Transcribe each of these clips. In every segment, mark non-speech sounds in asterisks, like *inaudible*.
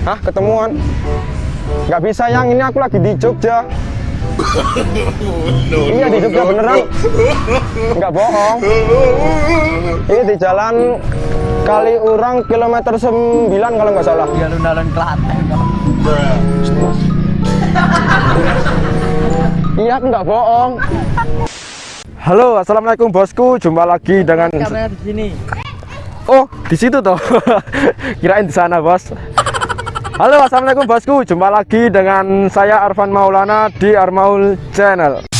Hah, ketemuan? Nggak bisa yang ini aku lagi di Jogja. iya di Jogja beneran. Nggak bohong. Ini di jalan Kali Urang kilometer 9 kalau nggak salah. Di alun-alun Klaten. *laughs* Iya, aku nggak bohong. Halo, assalamualaikum bosku. Jumpa lagi dengan. Kamera di sini. Oh, di situ toh. *laughs* Kirain di sana, bos. Halo, assalamualaikum bosku. Jumpa lagi dengan saya Arfan Maulana di Armaul Channel.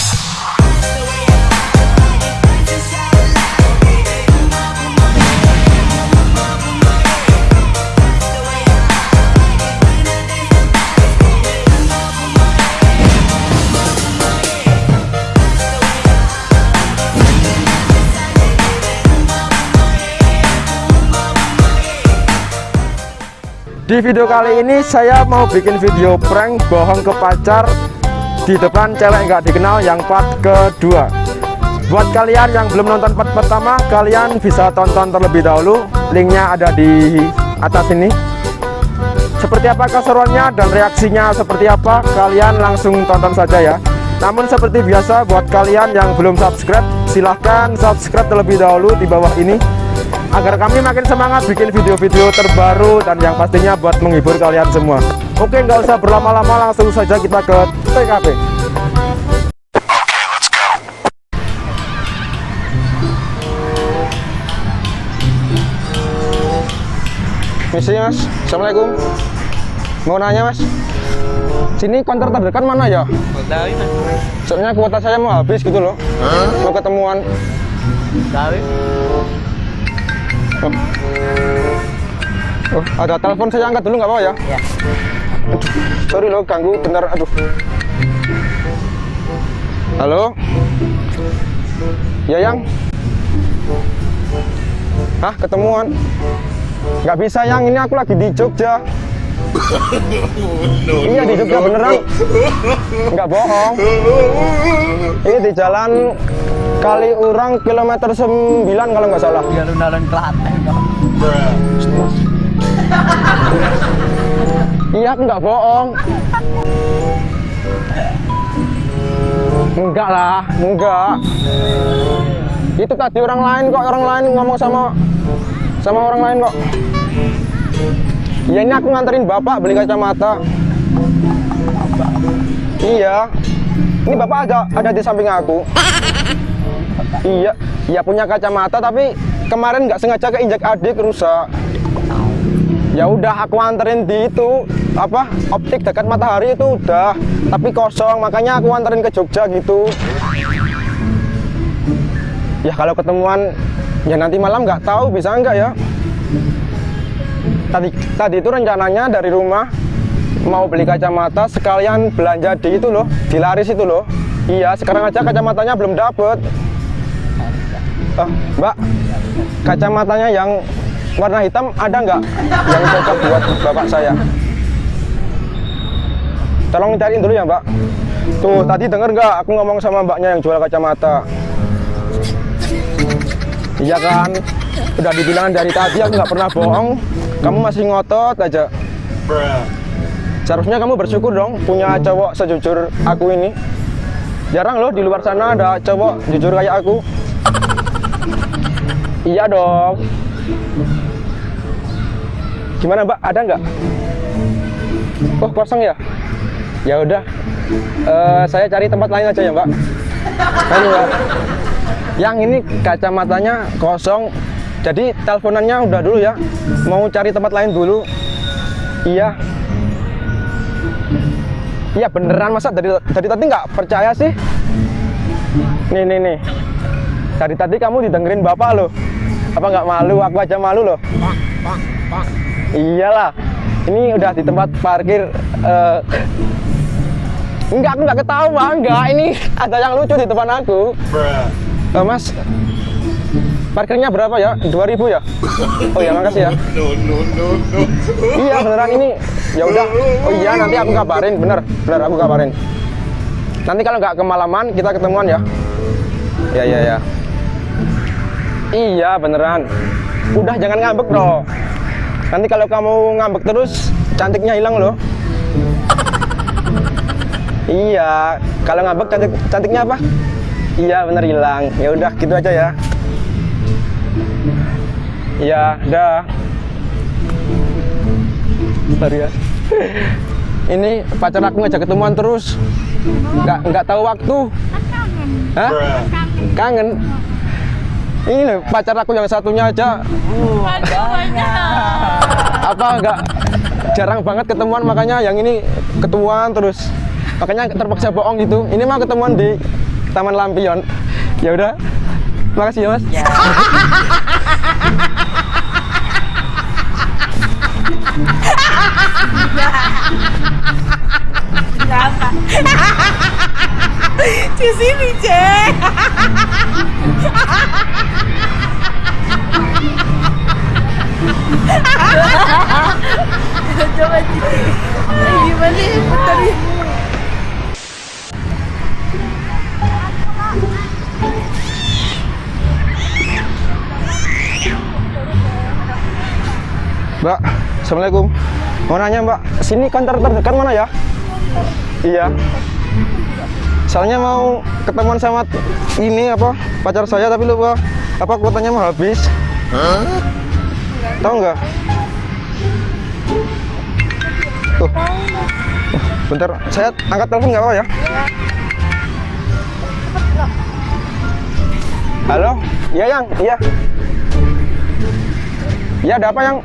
Di video kali ini saya mau bikin video prank bohong ke pacar di depan cewek nggak dikenal yang part kedua. Buat kalian yang belum nonton part pertama, kalian bisa tonton terlebih dahulu. Linknya ada di atas ini. Seperti apa keseruannya dan reaksinya seperti apa, kalian langsung tonton saja ya. Namun seperti biasa buat kalian yang belum subscribe, silahkan subscribe terlebih dahulu di bawah ini agar kami makin semangat bikin video-video terbaru dan yang pastinya buat menghibur kalian semua. Oke nggak usah berlama-lama langsung saja kita ke TKP misi mas. Assalamualaikum. Mau nanya mas? Sini kantor terdekat mana ya? Tahu mas. soalnya kuota saya mau habis gitu loh. Mau ketemuan. Tahu. Oh, ada telepon saya angkat dulu nggak apa-apa ya? Ya. Sorry loh ganggu bentar aduh. Halo? Ya yang? Hah ketemuan? Nggak bisa yang ini aku lagi di Jogja. iya di Jogja beneran. Nggak bohong. Ini di jalan Kali Urang kilometer 9 kalau nggak salah. Di alun-alun Klaten. Iya, aku nggak bohong. Enggak lah, enggak. Itu tadi orang lain kok, orang lain ngomong sama sama orang lain kok. Iya, ini aku nganterin bapak beli kacamata. Iya. Ini bapak ada ada di samping aku. Iya, iya punya kacamata tapi kemarin nggak sengaja keinjak adik rusak. Ya udah aku anterin di itu apa optik dekat matahari itu udah tapi kosong makanya aku anterin ke Jogja gitu. Ya kalau ketemuan ya nanti malam nggak tahu bisa nggak ya. Tadi tadi itu rencananya dari rumah mau beli kacamata sekalian belanja di itu loh di laris itu loh. Iya sekarang aja kacamatanya belum dapet. Oh, mbak, kacamatanya yang warna hitam ada nggak yang cocok buat bapak saya? Tolong cariin dulu ya mbak. Tuh tadi denger nggak aku ngomong sama mbaknya yang jual kacamata? Iya kan? Udah dibilang dari tadi aku nggak pernah bohong. Kamu masih ngotot aja. Seharusnya kamu bersyukur dong punya cowok sejujur aku ini. Jarang loh di luar sana ada cowok jujur kayak aku. Iya dong. Gimana Mbak? Ada nggak? Oh kosong ya? Ya udah. Eh, saya cari tempat lain aja ya Mbak. Ayo Mbak. Yang ini kacamatanya kosong. Jadi teleponannya udah dulu ya. Mau cari tempat lain dulu. Iya. Iya beneran masa dari dari tadi nggak percaya sih? Nih nih nih. Dari tadi kamu didengerin bapak loh. Apa nggak malu? Aku aja malu loh. Iyalah. Ini udah di tempat parkir. eh, Enggak, aku nggak ketawa. Enggak, ini *laughs* ada yang lucu di depan aku. Eh, mas, parkirnya berapa ya? 2000 ya? Oh ya, makasih ya. *laughs* Iya beneran ini. Ya udah. Oh iya nanti aku kabarin. Bener, bener aku kabarin. Nanti kalau nggak kemalaman kita ketemuan ya. Ya ya ya. Iya beneran. Udah jangan ngambek dong. Nanti kalau kamu ngambek terus cantiknya hilang loh. Iya, kalau ngambek cantik cantiknya apa? Iya, bener hilang. Ya udah gitu aja ya. Iya, dah. Bentar ya. *laughs* Ini pacar aku ngajak ketemuan terus. Nggak nggak tahu waktu. Hah? Kangen. Ini loh, pacar aku yang satunya aja apa nggak jarang banget ketemuan makanya yang ini ketemuan terus. Makanya terpaksa bohong gitu. Ini mah ketemuan di Taman Lampion. Ya udah. Makasih ya mas. Di sini, Cek. Coba Cici. Eh, Gimana ya. Mbak Assalamualaikum mau nanya Mbak sini kantor terdekat mana ya iya soalnya mau ketemuan sama ini apa pacar saya tapi lupa apa kuotanya mau habis tahu nggak tuh bentar saya angkat telepon nggak apa ya? Halo? Iya yang. Iya. Iya ada apa yang?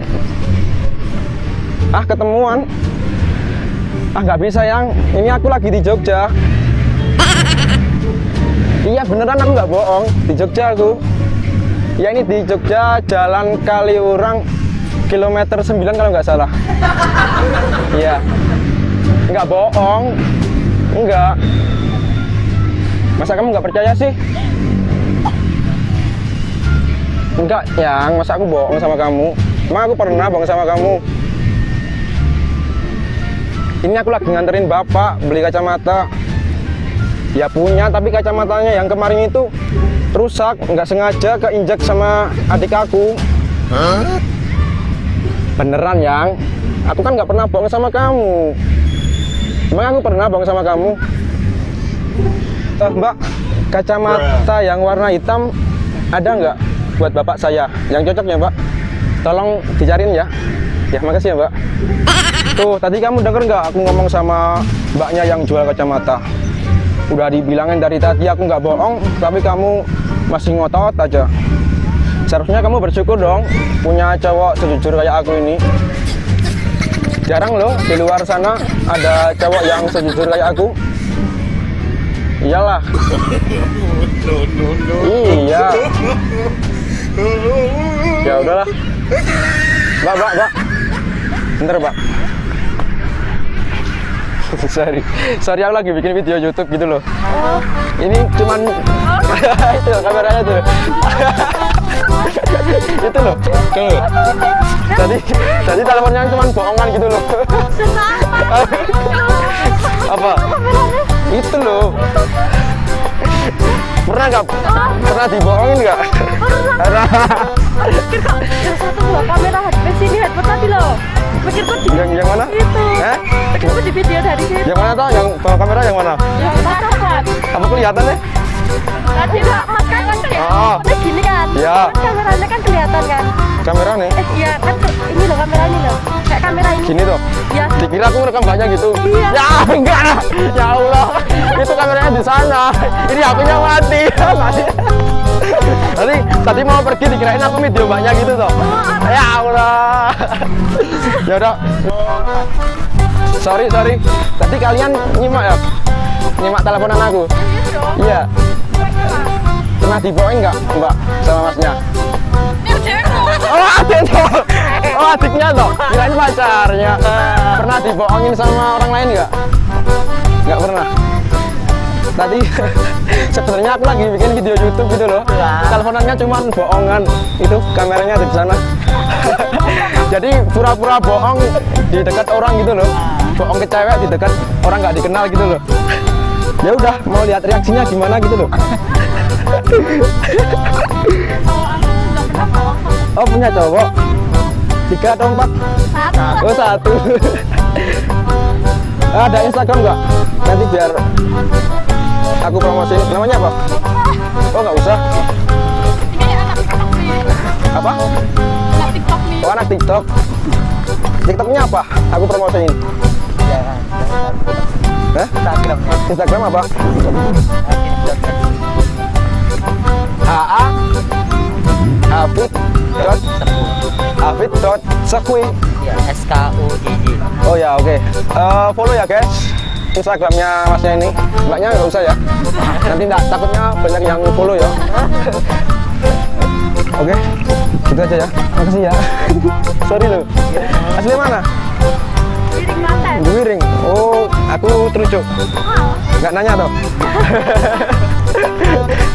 Ah ketemuan. Ah nggak bisa yang. Ini aku lagi di Jogja. Iya beneran aku nggak bohong. Di Jogja aku. Ya ini di Jogja Jalan Kaliurang kilometer 9 kalau nggak salah. Iya. Nggak bohong. Enggak masa kamu nggak percaya sih? Enggak yang. Masa aku bohong sama kamu? Emang aku pernah bohong sama kamu. Ini aku lagi nganterin bapak beli kacamata. Ya punya tapi kacamatanya yang kemarin itu rusak. Nggak sengaja keinjak sama adik aku beneran yang. Aku kan nggak pernah bohong sama kamu. Emang aku pernah bohong sama kamu? Eh, mbak kacamata yang warna hitam ada nggak buat bapak saya? Yang cocok ya mbak? Tolong dicariin ya. Ya makasih ya mbak. Tuh tadi kamu denger nggak aku ngomong sama mbaknya yang jual kacamata? Udah dibilangin dari tadi aku nggak bohong tapi kamu masih ngotot aja seharusnya kamu bersyukur dong punya cowok sejujur kayak aku ini. Jarang loh di luar sana ada cowok yang sejujur kayak aku. Iyalah. Iya. Ya udahlah. Mbak mbak mbak. Bentar mbak *laughs* sorry. Sorry aku lagi bikin video YouTube gitu loh. Ini cuman *laughs* itu kameranya tuh. *laughs* Itu loh. Tuh. Tadi tadi teleponnya cuman bohongan gitu loh. Apa? Itu loh. Pernah nggak? Pernah dibohongin nggak? Pernah. Ada satu dua kamera headphone sini headphone tadi loh. Pikir kok di yang yang mana itu. eh Aku di video dari situ. yang mana toh yang kamera yang mana Yang pacaran. apa kelihatan deh Tadi enggak mas kan kan Oh. Udah gini kan. Iya. Kan kameranya kan kelihatan kan. kamera nih Eh iya kan ini loh kamera ini loh. Kayak kamera ini. gini tuh Iya. dikira aku ngerekam banyak gitu Iya. ya *laughs* enggak ya Allah itu kameranya di sana ini HP-nya mati *laughs* Mati. Tadi tadi mau pergi dikirain aku video banyak gitu tuh ya Allah. Ya udah. Sorry sorry. Tadi kalian nyimak ya? Nyimak teleponan aku? Iya. Pernah dibohongin nggak mbak sama masnya? Oh adiknya, oh adiknya toh, kirain pacarnya. Pernah dibohongin sama orang lain nggak? Nggak pernah. Tadi *laughs* sebenarnya aku lagi bikin video YouTube gitu loh. Teleponannya cuma bohongan, itu kameranya ada di sana. *laughs* Jadi pura-pura bohong di dekat orang gitu loh. Bohong ke cewek di dekat orang nggak dikenal gitu loh. *laughs* Ya udah, mau lihat reaksinya gimana gitu loh. Oh punya cowok? Tiga atau empat? Satu. Oh satu. Ada Instagram nggak? Nanti biar aku promosiin. Namanya apa? Oh nggak usah. Ini anak TikTok nih. Apa? Anak TikTok nih. Oh anak TikTok. TikToknya apa? Aku promosiin. Jangan. Hah? Instagramnya. Instagram apa? AA Hafid dot Hafid dot Sekui. Ya, S K U J. Oh ya oke. Eh, follow ya guys. Instagramnya masnya ini. Mbaknya nggak usah ya. Nanti nggak takutnya banyak yang follow ya. Oke, gitu aja ya. Makasih ya. *laughs* Sorry loh. Asli mana? Wiring. Oh, aku terucuk. Nggak nanya toh. *laughs*